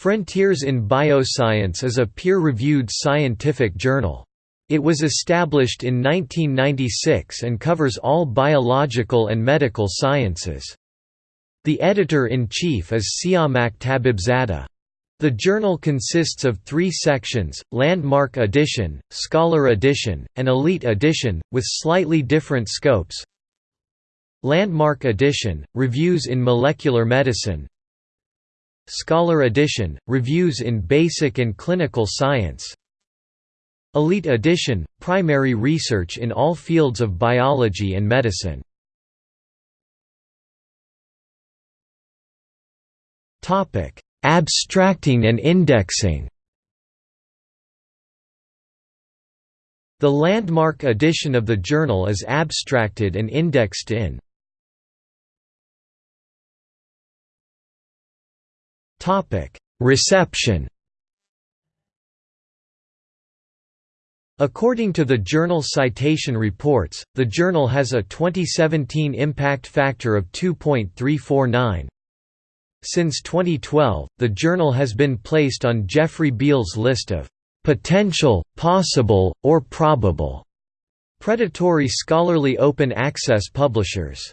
Frontiers in Bioscience is a peer-reviewed scientific journal. It was established in 1996 and covers all biological and medical sciences. The editor-in-chief is Siamak Tabibzadeh. The journal consists of three sections, Landmark Edition, Scholar Edition, and Elite Edition, with slightly different scopes. Landmark Edition, Reviews in Molecular Medicine Scholar Edition, Reviews in Basic and Clinical Science. Elite Edition, Primary research in all fields of biology and medicine. Abstracting and indexing. The landmark edition of the journal is abstracted and indexed in Reception According to the Journal Citation Reports, the journal has a 2017 impact factor of 2.349. Since 2012, the journal has been placed on Jeffrey Beall's list of potential, possible, or probable predatory scholarly open access publishers.